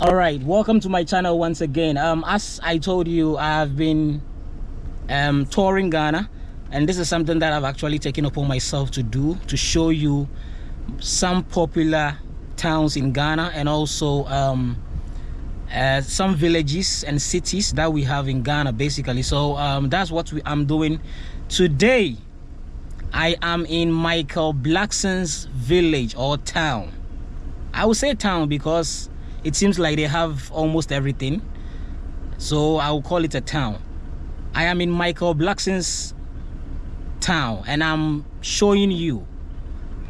all right welcome to my channel once again. Um as i told you i have been um touring ghana and this is something that i've actually taken upon myself to do to show you some popular towns in ghana and also um uh, some villages and cities that we have in ghana basically. So um that's what we, i'm doing today. I am in michael blackson's village or town. I would say town because it seems like they have almost everything. So i will call it a town. I am in michael blackson's town and i'm showing you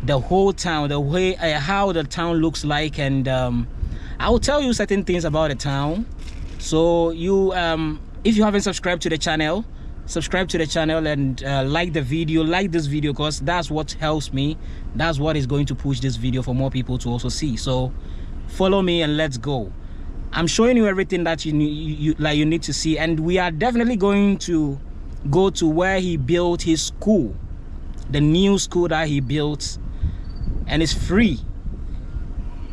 the whole town the way uh, how the town looks like and um, i will tell you certain things about the town. So you um, if you haven't subscribed to the channel subscribe to the channel and uh, like the video like this video because that's what helps me. That's what is going to push this video for more people to also see. So follow me and let's go. I'm showing you everything that you, you, you like you need to see and we are definitely going to go to where he built his school the new school that he built and it's free.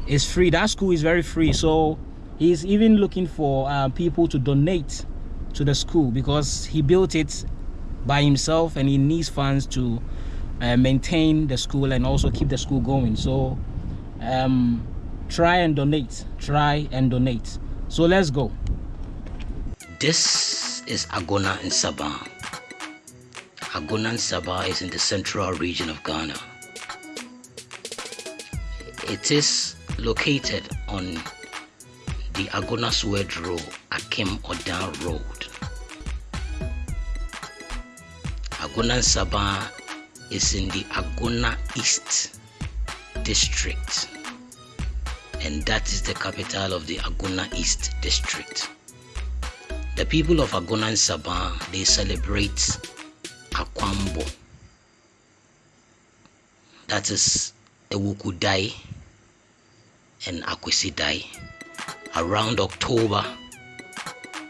It's free. That school is very free. So he's even looking for uh, people to donate to the school because he built it by himself and he needs funds to uh, maintain the school and also keep the school going. So um, try and donate. Try and donate. So let's go. This is agona in sabah agona sabah is in the central region of ghana it is located on the agona swedru akim odan road agona sabah is in the agona east district and that is the capital of the Agona East District. The people of Agona and Sabah, they celebrate Akwambo. That is Awukudae and Akwasidae around October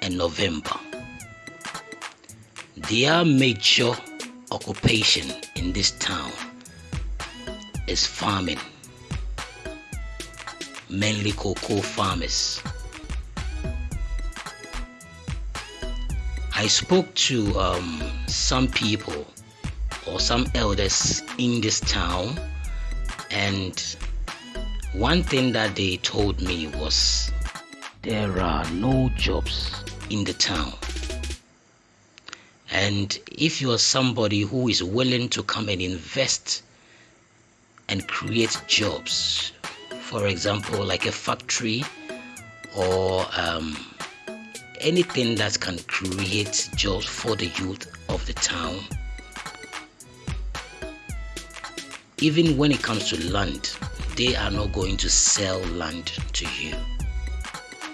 and November. Their major occupation in this town is farming mainly cocoa farmers. I spoke to um, some people or some elders in this town, and one thing that they told me was there are no jobs in the town. And if you are somebody who is willing to come and invest and create jobs for example, like a factory or um, anything that can create jobs for the youth of the town. Even when it comes to land, they are not going to sell land to you.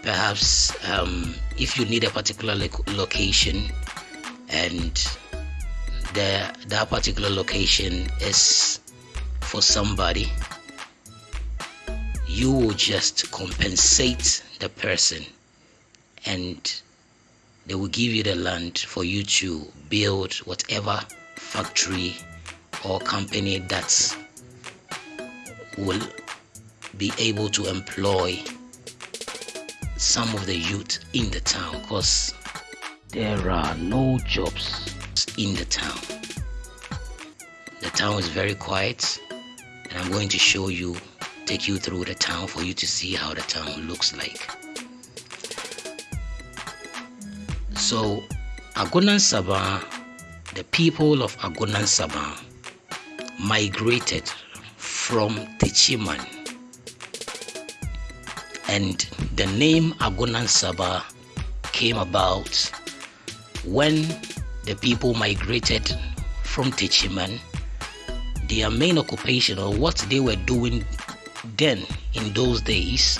Perhaps um, if you need a particular location and the, that particular location is for somebody you will just compensate the person and they will give you the land for you to build whatever factory or company that will be able to employ some of the youth in the town because there are no jobs in the town the town is very quiet and i'm going to show you take you through the town for you to see how the town looks like. So, Agona Nsaba, the people of Agona Nsaba migrated from Techiman. And the name Agona Nsaba came about when the people migrated from Techiman. Their main occupation or what they were doing then in those days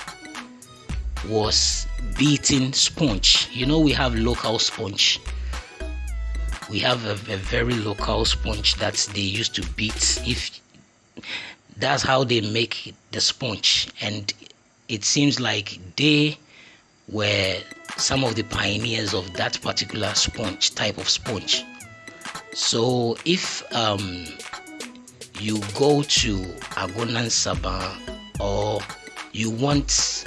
was beating sponge. You know we have local sponge. We have a, a, very local sponge that they used to beat. If that's how they make the sponge. And it seems like they were some of the pioneers of that particular sponge type of sponge. So if um, you go to agona nsaba or you want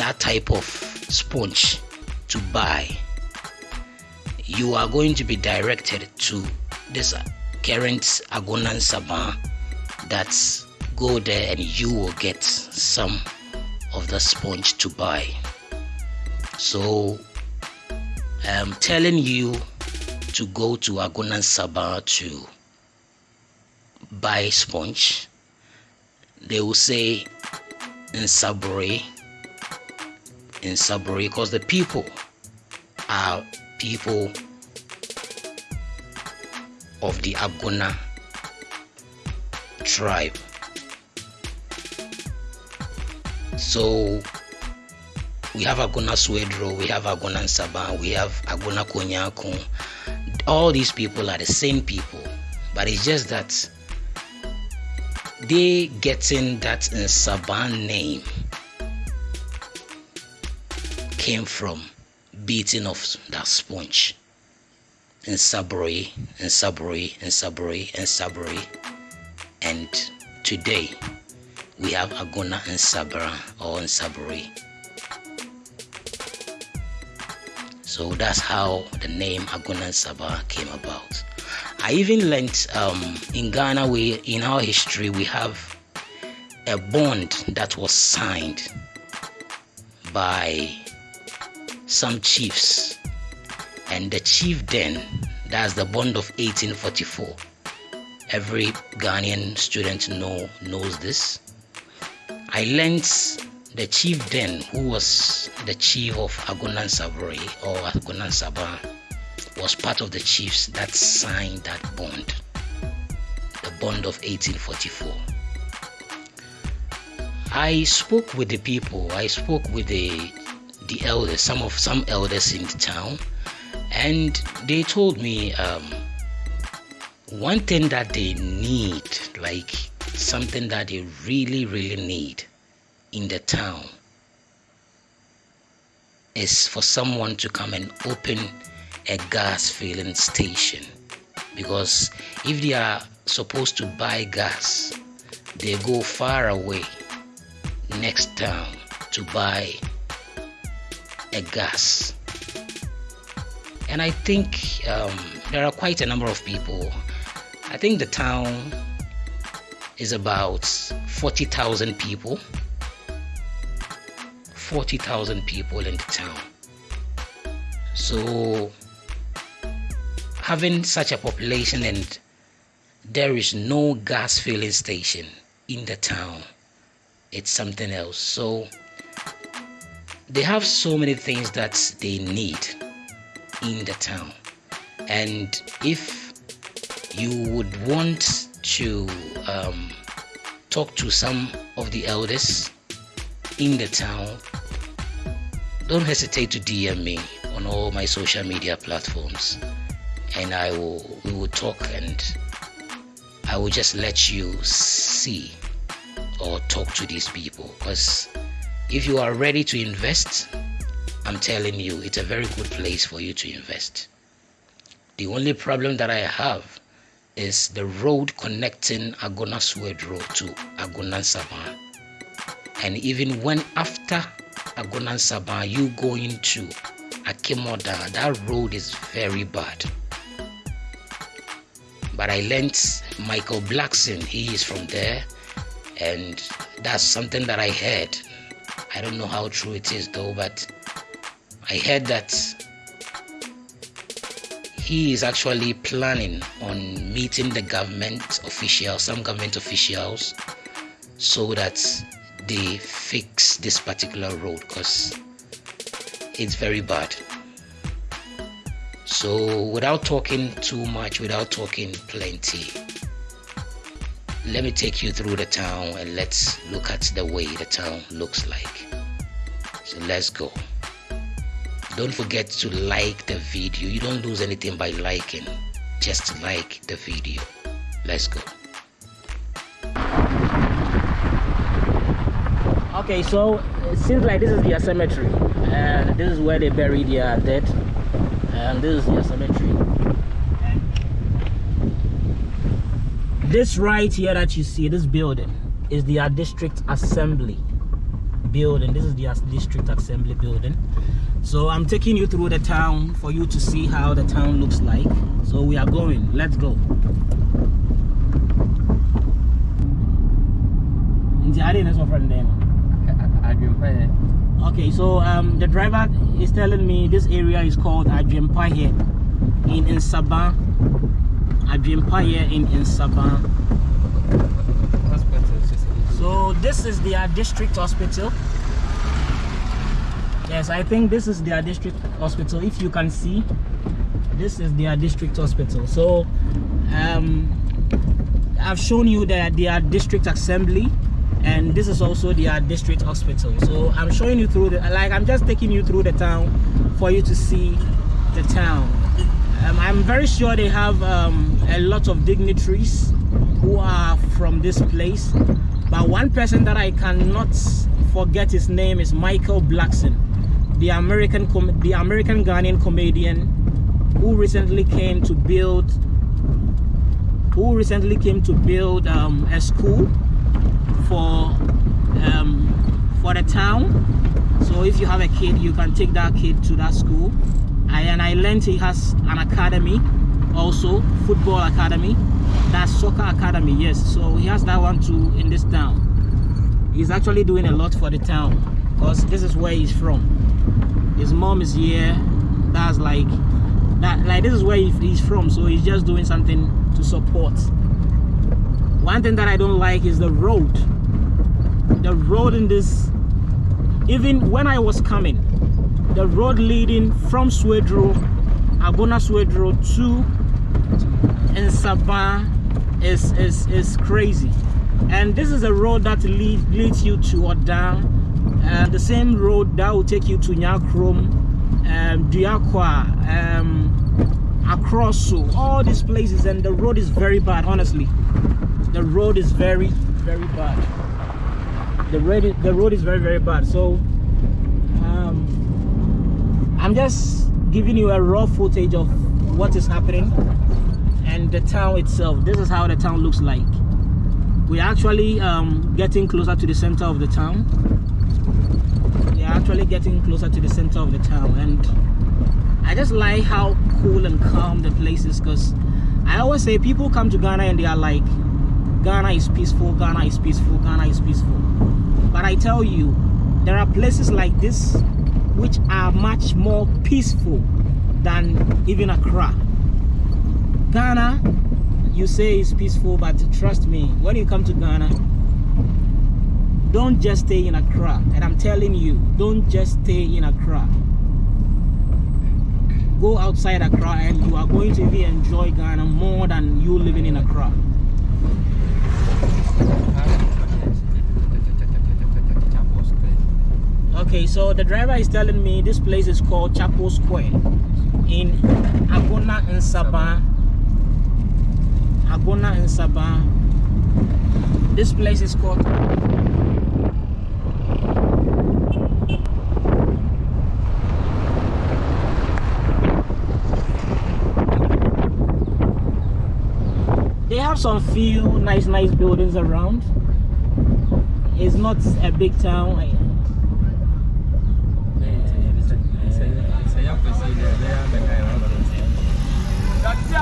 that type of sponge to buy you are going to be directed to this current agona nsaba that's go there and you will get some of the sponge to buy. So i'm telling you to go to agona nsaba to buy sponge. They will say in sabri in sabri because the people are people of the agona tribe. So we have agona swedru we have agona saba we have agona Kwanyako. All these people are the same people but it's just that they getting that in Saban name came from beating of that sponge in Sabri, in Sabri, in Sabri, in Sabri. And today we have Agona and Sabra or in Sabri. So that's how the name Agona and Sabah came about. I even learned um, in Ghana, we in our history we have a bond that was signed by some chiefs, and the chief then that's the bond of 1844. Every Ghanaian student know knows this. I learned the chief then, who was the chief of Agonan Sabri or Agona Nsaba was part of the chiefs that signed that bond, the bond of 1844. I spoke with the people, I spoke with the the elders, some of some elders in the town, and they told me um, one thing that they need, like something that they really, really need in the town, is for someone to come and open a gas filling station. Because if they are supposed to buy gas they go far away next town to buy a gas. And i think um, there are quite a number of people. I think the town is about 40,000 people. 40,000 people in the town. So having such a population and there is no gas filling station in the town it's something else. So they have so many things that they need in the town. And if you would want to um, talk to some of the elders in the town don't hesitate to dm me on all my social media platforms. And I will we will talk and I will just let you see or talk to these people. Because if you are ready to invest I'm telling you it's a very good place for you to invest. The only problem that I have is the road connecting Agona Swedru to Agonan Saban and even when after Agonan Saban you go into Akim Oda that road is very bad. But I learned Michael Blackson, he is from there, and that's something that I heard. I don't know how true it is though, but I heard that he is actually planning on meeting the government officials, some government officials, so that they fix this particular road because it's very bad. So, without talking too much, without talking plenty, let me take you through the town and let's look at the way the town looks like. So let's go. Don't forget to like the video. You don't lose anything by liking. Just like the video. Let's go. Okay, so it seems like this is their cemetery. And this is where they bury their dead. And this is their cemetery. This right here that you see, this building, is their district assembly building. This is their district assembly building. So I'm taking you through the town for you to see how the town looks like. So we are going. Let's go. Okay, so um, the driver is telling me this area is called Adwempaye in Nsaba. Adwempaye in Nsaba. So this is their district hospital. Yes, I think this is their district hospital. If you can see, this is their district hospital. So um, I've shown you that their district assembly and this is also their district hospital so i'm showing you through the like i'm just taking you through the town for you to see the town um, i'm very sure they have um, a lot of dignitaries who are from this place. But one person that i cannot forget his name is michael blackson the american the american ghanaian comedian who recently came to build who recently came to build um, a school for um, for the town. So if you have a kid you can take that kid to that school And I learned he has an academy also football academy. That's soccer academy yes. So he has that one too in this town. He's actually doing a lot for the town because this is where he's from. His mom is here. That's like that like this is where he's from. So he's just doing something to support. One thing that i don't like is the road. The road in this even when i was coming the road leading from swedru agona swedru to Nsaba is is is crazy. And this is a road that lead, leads you to Odan and uh, the same road that will take you to Nyakrom um Duakwa um across so all these places and the road is very bad honestly. The road is very very bad. The road the road is very very bad. So i'm just giving you a raw footage of what is happening and the town itself. This is how the town looks like. We're actually um, getting closer to the center of the town. We're actually getting closer to the center of the town. And i just like how cool and calm the place is because i always say people come to ghana and they are like ghana is peaceful ghana is peaceful ghana is peaceful. But I tell you, there are places like this which are much more peaceful than even Accra. Ghana, you say is peaceful, but trust me, when you come to Ghana, don't just stay in Accra. And I'm telling you, don't just stay in Accra. Go outside Accra and you are going to even enjoy Ghana more than you living in Accra. Okay so the driver is telling me this place is called chapel square in agona nsaba agona nsaba this place is called they have some few nice nice buildings around. It's not a big town so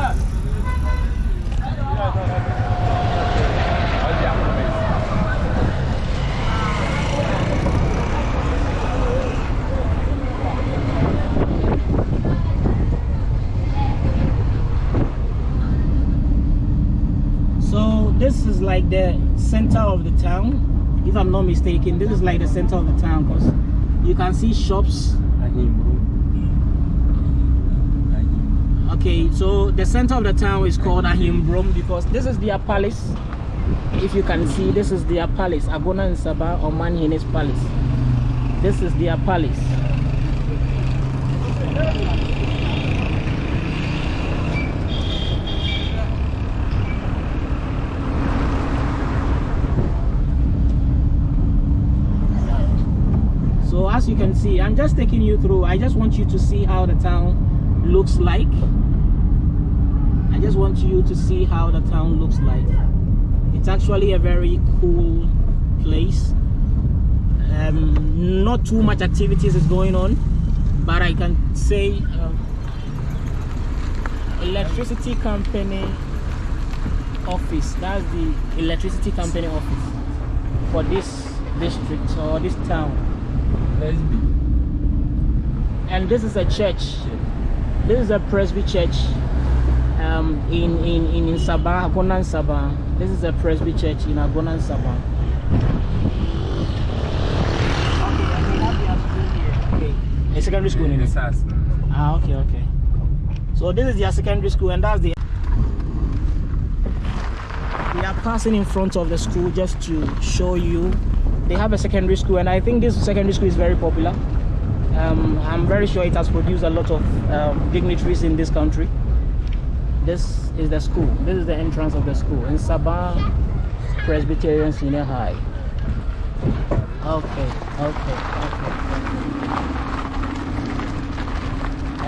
this is like the center of the town. If i'm not mistaken this is like the center of the town because you can see shops okay so the center of the town is called Ahimbrom because this is their palace. If you can see this is their palace Agona Nsaba Omanhene's palace. This is their palace. So as you can see i'm just taking you through. I just want you to see how the town looks like i just want you to see how the town looks like. It's actually a very cool place. Um, not too much activities is going on but i can say uh, electricity company office. That's the electricity company office for this district or this town. And this is a church. This is a presby church um, in in in, in Sabah, Agona Nsaba. This is a presby church in Agona Nsaba. Okay, a secondary school in it. Ah, okay, okay. So this is their secondary school, and that's the. We are passing in front of the school just to show you. They have a secondary school, and I think this secondary school is very popular. Um, I'm very sure it has produced a lot of um, dignitaries in this country. This is the school. This is the entrance of the school in Sabah Presbyterian Senior High. Okay, okay, okay.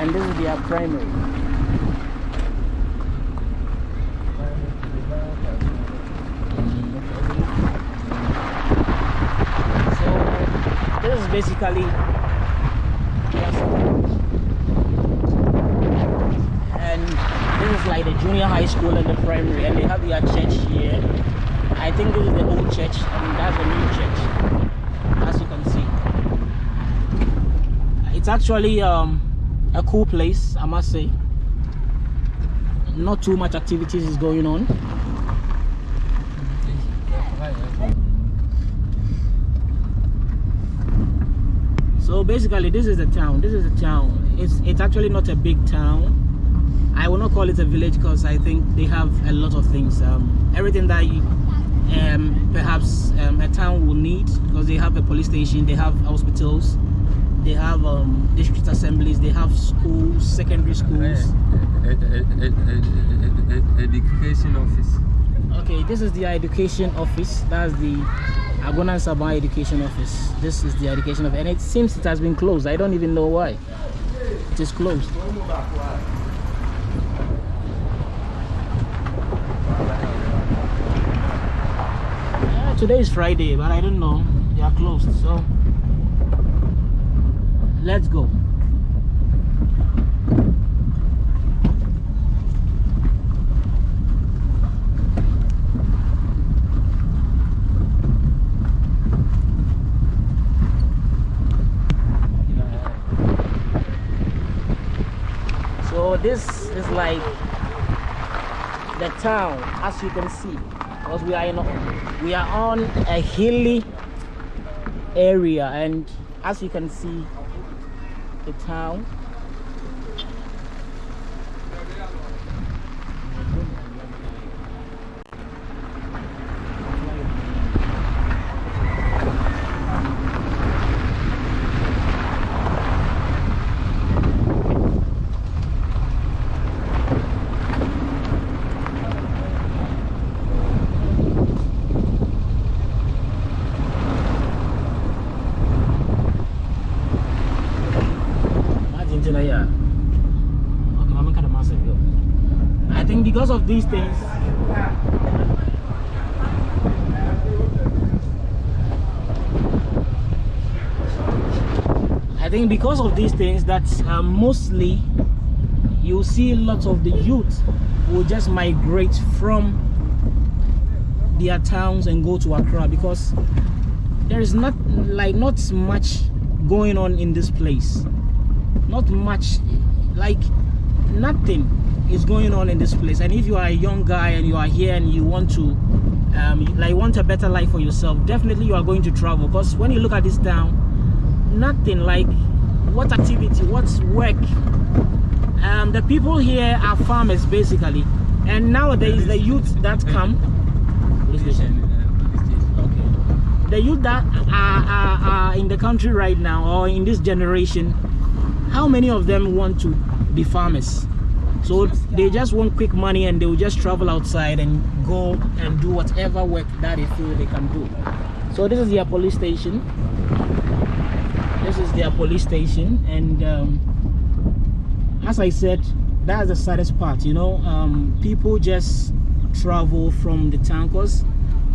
And this is their primary. So this is basically their school. and this is like the junior high school and the primary and they have their church here. I think this is the old church and that's the new church as you can see. It's actually um, a cool place i must say. Not too much activities is going on. So basically this is the town this is the town. It's it's actually not a big town I will not call it a village because I think they have a lot of things. Um, everything that you, um, perhaps um, a town will need because they have a police station, they have hospitals, they have um, district assemblies, they have schools, secondary schools. Education office. Okay, this is the education office. That's the Agona Nsaba education office. This is the education office, and it seems it has been closed. I don't even know why. It is closed. Yeah, today is Friday, but I don't know. They are closed, so let's go. So this is like the town, as you can see, because we are in we are on a hilly area, and as you can see, the town. Imagine Tina, yeah. Okay, I'm kind of massive, yo. I think because of these things. I think because of these things that uh, mostly you see lots of the youth will just migrate from their towns and go to Accra because there is not like not much going on in this place not much like nothing is going on in this place. And if you are a young guy and you are here and you want to um like want a better life for yourself definitely you are going to travel. Because when you look at this town nothing like what activity what's work. Um the people here are farmers basically. And nowadays the youth that come Okay. the youth that are, are, are in the country right now or in this generation how many of them want to be farmers so they just want quick money and they will just travel outside and go and do whatever work that they feel they can do. So this is their police station. This is their police station and um, as i said that's the saddest part you know. Um, people just travel from the town because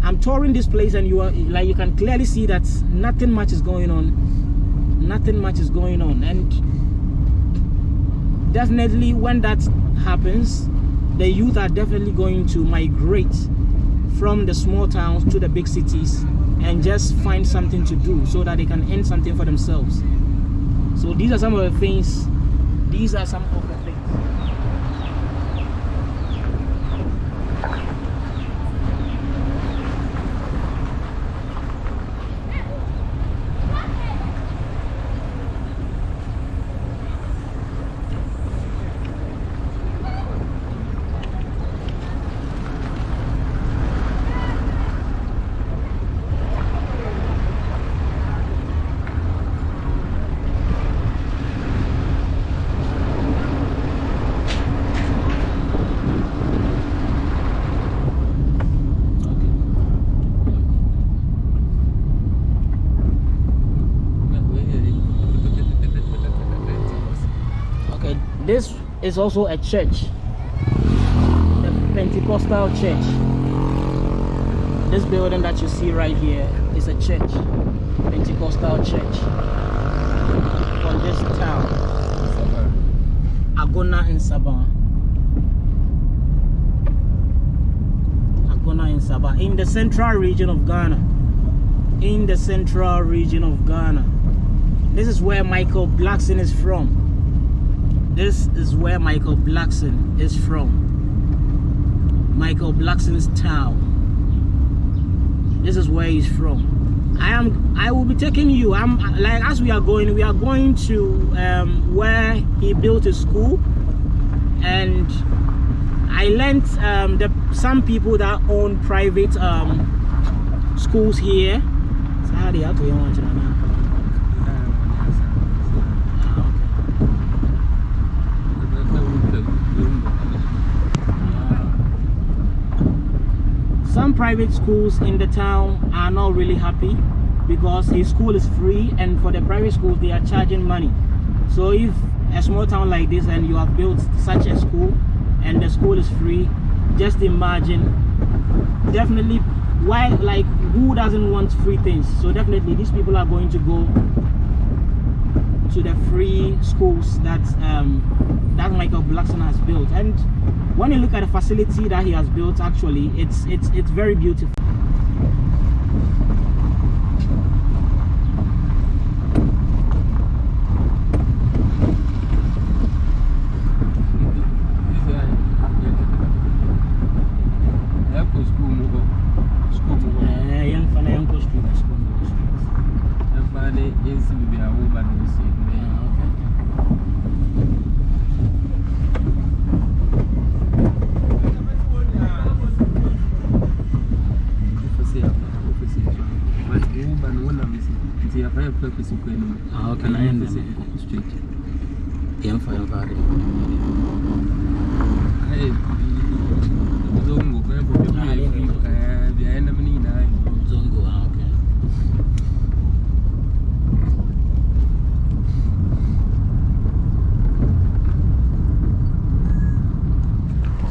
i'm touring this place and you are like you can clearly see that nothing much is going on. Nothing much is going on. And definitely when that happens the youth are definitely going to migrate from the small towns to the big cities and just find something to do so that they can earn something for themselves. So these are some of the things these are some of the things okay this is also a church. The pentecostal church. This building that you see right here is a church. Pentecostal church. From this town. Agona in sabah. Agona in sabah. In the central region of ghana. In the central region of ghana. This is where michael blackson is from this is where Michael Blackson is from. Michael Blackson's town. This is where he's from. I am. I will be taking you. I'm like as we are going. We are going to um, where he built a school, and I learned um, that some people that own private um, schools here. So how do you have to want to know? Ah, okay. Private schools in the town are not really happy because his school is free and for the private schools they are charging money. So if a small town like this and you have built such a school and the school is free just imagine. Definitely why like who doesn't want free things? So definitely these people are going to go to the free schools that um, that Michael Blackson has built. And when you look at the facility that he has built, actually, it's it's it's very beautiful. Eh, young fella, young coach street, that's one of the streets. Yeah, okay. Ah, okay, naenda. Young fella, got it. Zongo, ah, okay.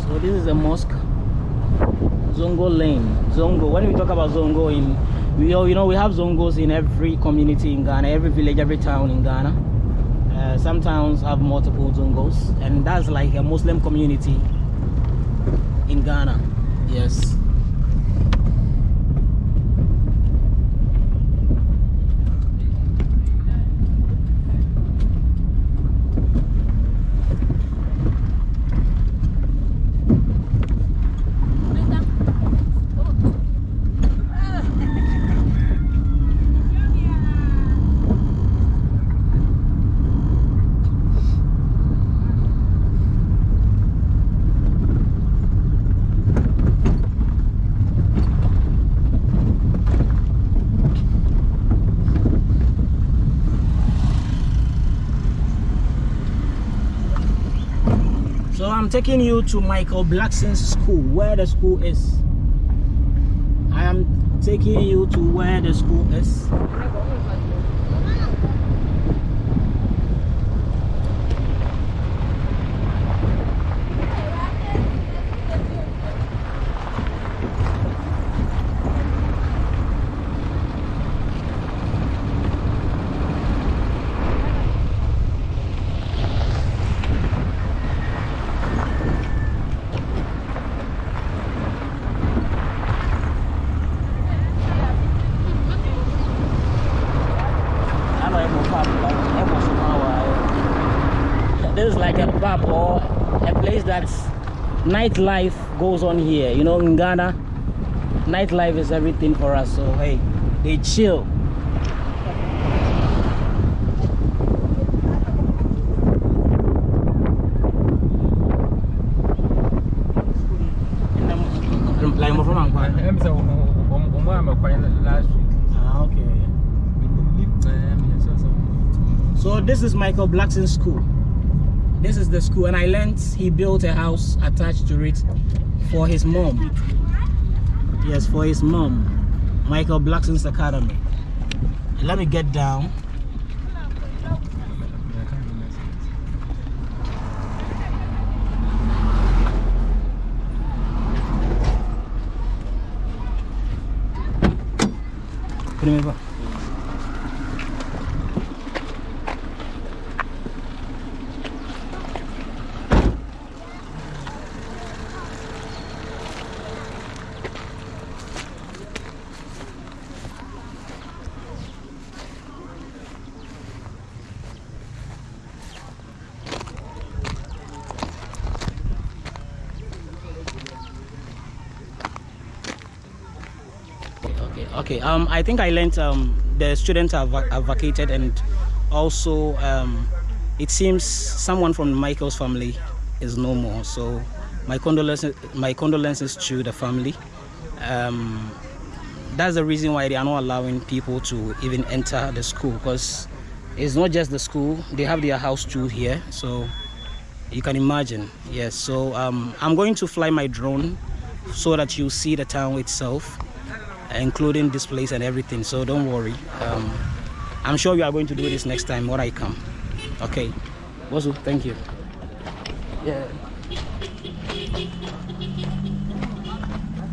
So this is a mosque, Zongo Lane. Zongo. When we talk about Zongo, in we all you know we have Zongos in every community in Ghana, every village, every town in Ghana. Uh, some towns have multiple Zongos, and that's like a Muslim community in Ghana. Yes. So I'm taking you to Michael Blackson's school, where the school is. I am taking you to where the school is. club or a place that's nightlife goes on here. You know, in Ghana, nightlife is everything for us. So hey, they chill. Like from Angola. I'm so quite last week. Ah, okay. Yes, so So this is Michael Blackson's school. This is the school, and I learned he built a house attached to it for his mom. Yes, for his mom, Michael Blackson's Academy. Let me get down. Primeiro. Okay um i think i learned um the students have, have vacated and also um it seems someone from michael's family is no more. So my condolences my condolences to the family. Um that's the reason why they are not allowing people to even enter the school because it's not just the school they have their house too here. So you can imagine yes. So um, i'm going to fly my drone so that you see the town itself including this place and everything so don't worry. Um, i'm sure we are going to do this next time when i come. Okay. Bosu, thank you. Yeah